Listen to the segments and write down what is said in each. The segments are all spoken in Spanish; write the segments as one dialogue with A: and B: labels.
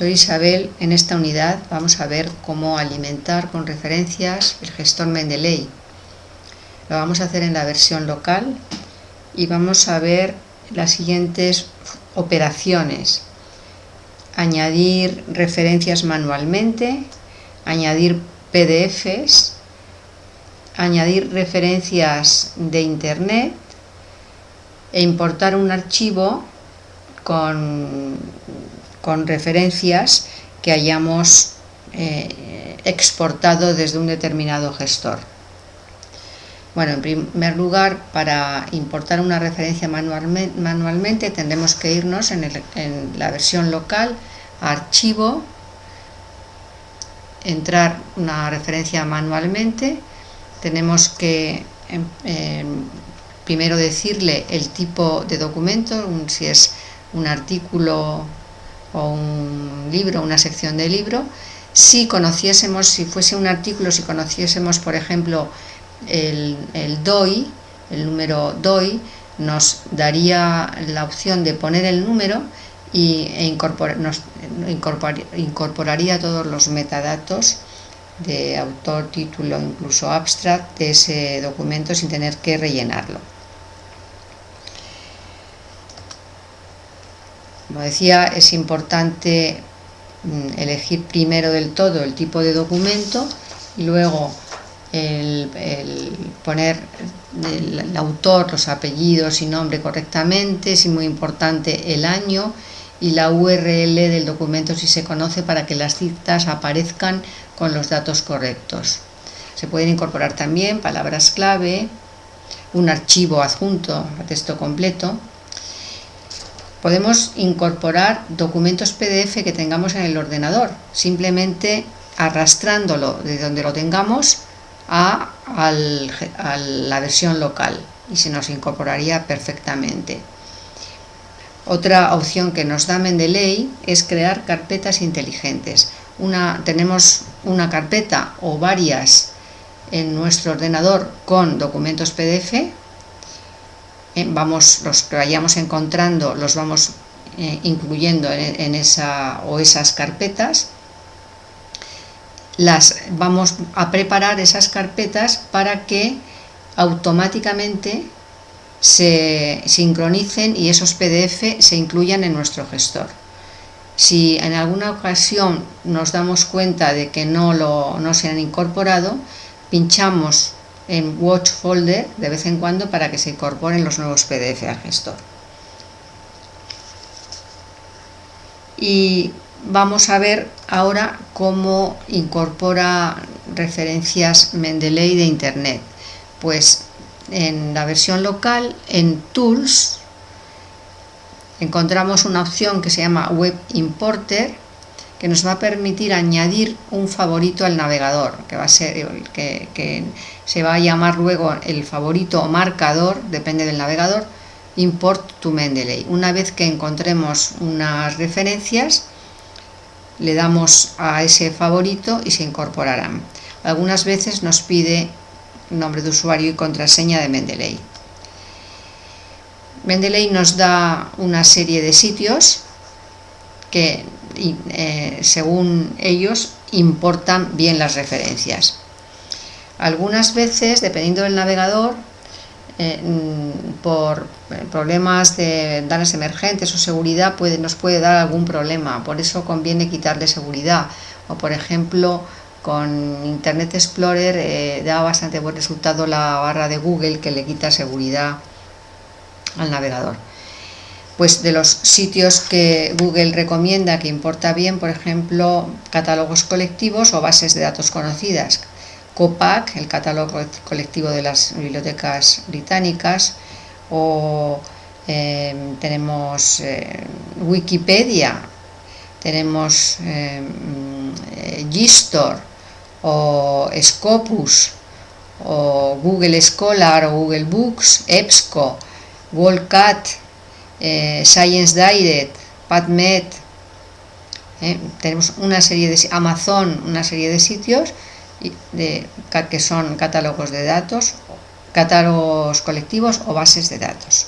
A: Soy Isabel, en esta unidad vamos a ver cómo alimentar con referencias el gestor Mendeley. Lo vamos a hacer en la versión local y vamos a ver las siguientes operaciones. Añadir referencias manualmente, añadir PDFs, añadir referencias de internet e importar un archivo con con referencias que hayamos eh, exportado desde un determinado gestor. Bueno, en primer lugar, para importar una referencia manualmente, tendremos que irnos en, la versión local, archivo, entrar una referencia manualmente, tenemos que em, em, primero decirle el tipo de documento, si es un artículo o un libro, una sección de libro, si conociésemos, si fuese un artículo, si conociésemos, por ejemplo, el, DOI, el número DOI, nos daría la opción de poner el número y, e nos incorporaría todos los metadatos de autor, título, incluso abstract de ese documento sin tener que rellenarlo. Como decía, es importante mm, elegir primero del todo el tipo de documento y luego el, poner el, autor, los apellidos y nombre correctamente, es muy importante el año y la URL del documento si se conoce para que las citas aparezcan con los datos correctos. Se pueden incorporar también palabras clave, un archivo adjunto a texto completo Podemos incorporar documentos PDF que tengamos en el ordenador, simplemente arrastrándolo de donde lo tengamos a, la versión local y se nos incorporaría perfectamente. Otra opción que nos da Mendeley es crear carpetas inteligentes. Tenemos una carpeta o varias en nuestro ordenador con documentos PDF eh, vamos, los que vayamos encontrando los vamos eh, incluyendo en, esa o esas carpetas las vamos a preparar esas carpetas para que automáticamente se sincronicen y esos PDF se incluyan en nuestro gestor. Si en alguna ocasión nos damos cuenta de que no, lo, no se han incorporado, pinchamos en Watch Folder de vez en cuando para que se incorporen los nuevos PDF al gestor. Y vamos a ver ahora cómo incorpora referencias Mendeley de Internet. Pues en la versión local, en Tools, encontramos una opción que se llama Web Importer que nos va a permitir añadir un favorito al navegador, que va a ser que, se va a llamar luego el favorito o marcador, depende del navegador, import to Mendeley. Una vez que encontremos unas referencias, le damos a ese favorito y se incorporarán. Algunas veces nos pide nombre de usuario y contraseña de Mendeley. Mendeley nos da una serie de sitios que eh, según ellos importan bien las referencias. Algunas veces, dependiendo del navegador, eh, mm, por problemas de datos emergentes o seguridad nos puede dar algún problema, por eso conviene quitarle seguridad. O por ejemplo, con Internet Explorer eh, da bastante buen resultado la barra de Google que le quita seguridad al navegador pues de los sitios que Google recomienda que importa bien, por ejemplo, catálogos colectivos o bases de datos conocidas. COPAC, el catálogo colectivo de las bibliotecas británicas, o em, tenemos eh, Wikipedia, tenemos eh, Gistor o Scopus, o Google Scholar o Google Books, EBSCO, WorldCat, eh, Science Direct, PubMed, eh, tenemos una serie de Amazon, una serie de sitios que son catálogos de datos, catálogos colectivos o bases de datos.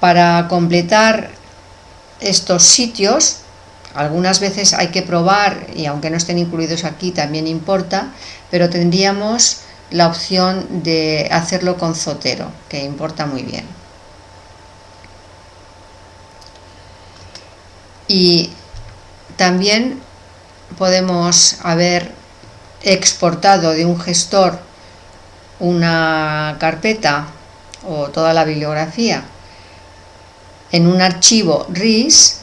A: Para completar estos sitios, algunas veces hay que probar, y aunque no estén incluidos aquí también importa, pero tendríamos la opción de hacerlo con Zotero, que importa muy bien. Y también podemos haber exportado de un gestor una carpeta o toda la bibliografía en un archivo RIS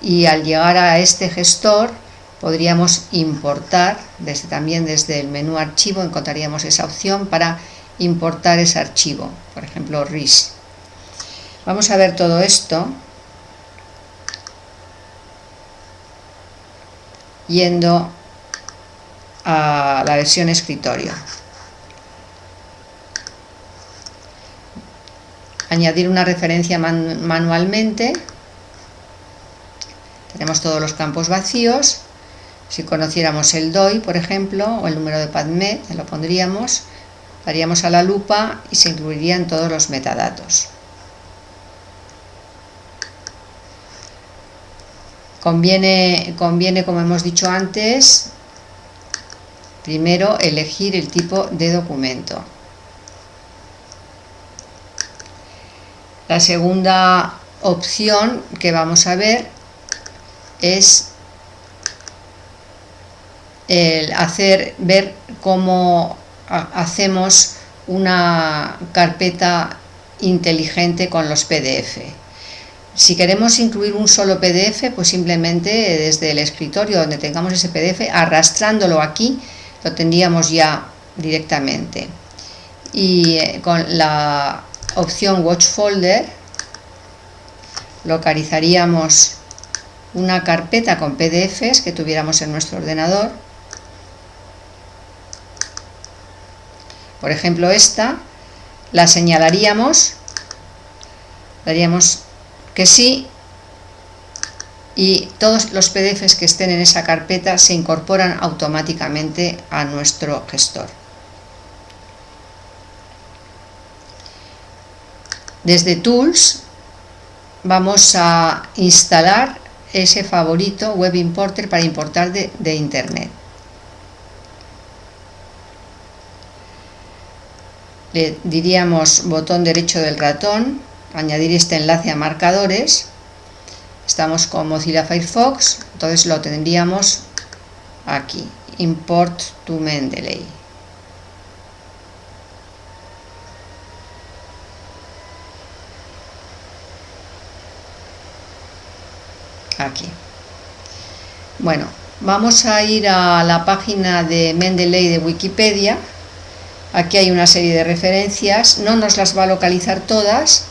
A: y al llegar a este gestor podríamos importar desde también desde el menú archivo encontraríamos esa opción para importar ese archivo por ejemplo RIS. Vamos a ver todo esto yendo a la versión escritorio. Añadir una referencia manualmente. Tenemos todos los campos vacíos. Si conociéramos el DOI por ejemplo o el número de PADMED lo pondríamos daríamos a la lupa y se incluirían todos los metadatos conviene, conviene como hemos dicho antes primero elegir el tipo de documento La segunda opción que vamos a ver es el hacer ver cómo hacemos una carpeta inteligente con los PDF. Si queremos incluir un solo PDF, pues simplemente desde el escritorio donde tengamos ese PDF, arrastrándolo aquí, lo tendríamos ya directamente. Y eh, con la opción Watch Folder, localizaríamos una carpeta con PDFs que tuviéramos en nuestro ordenador. Por ejemplo esta, la señalaríamos, daríamos que sí y todos los PDFs que estén en esa carpeta se incorporan automáticamente a nuestro gestor. Desde Tools vamos a instalar ese favorito Web Importer para importar de, de Internet. Le diríamos botón derecho del ratón, añadir este enlace a marcadores. Estamos con Mozilla Firefox, entonces lo tendríamos aquí, Import to Mendeley. aquí. Bueno, vamos a ir a la página de Mendeley de Wikipedia. Aquí hay una serie de referencias, no nos las va a localizar todas,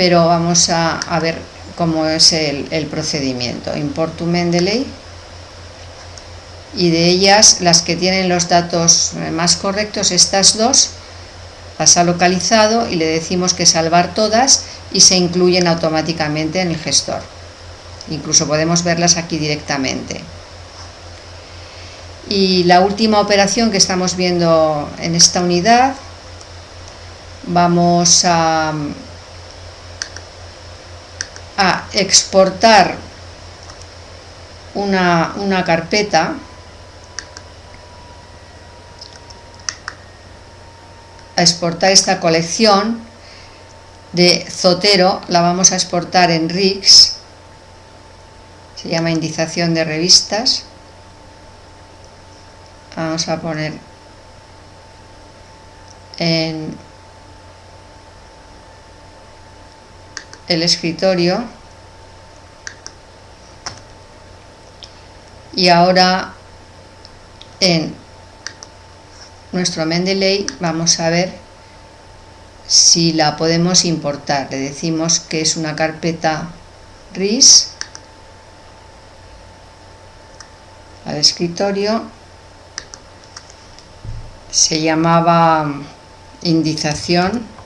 A: pero vamos a, ver cómo es el, el, procedimiento. Import Mendeley y de ellas las que tienen los datos más correctos, estas dos, las ha localizado y le decimos que salvar todas y se incluyen automáticamente en el gestor incluso podemos verlas aquí directamente. Y la última operación que estamos viendo en esta unidad, vamos a, a exportar una, una carpeta a exportar esta colección de Zotero, la vamos a exportar en RIX se llama indización de revistas. Vamos a poner en el escritorio. Y ahora en nuestro Mendeley vamos a ver si la podemos importar. Le decimos que es una carpeta RIS al escritorio. Se llamaba indización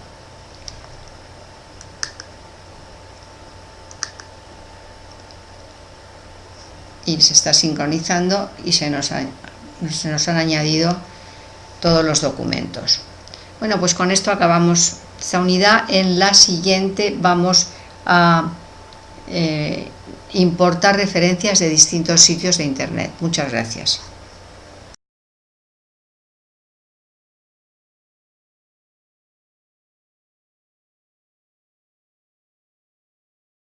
A: y se está sincronizando y se nos, se nos han añadido todos los documentos bueno pues con esto acabamos esta unidad en la siguiente vamos a eh, importar referencias de distintos sitios de Internet. Muchas gracias.